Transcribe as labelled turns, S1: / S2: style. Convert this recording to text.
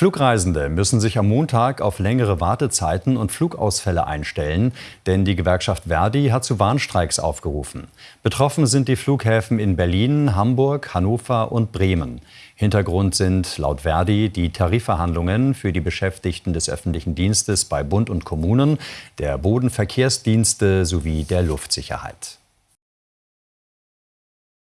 S1: Flugreisende müssen sich am Montag auf längere Wartezeiten und Flugausfälle einstellen, denn die Gewerkschaft Verdi hat zu Warnstreiks aufgerufen. Betroffen sind die Flughäfen in Berlin, Hamburg, Hannover und Bremen. Hintergrund sind laut Verdi die Tarifverhandlungen für die Beschäftigten des öffentlichen Dienstes bei Bund und Kommunen, der Bodenverkehrsdienste sowie der Luftsicherheit.